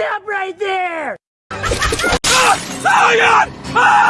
Stop right there! Oh god! Ah!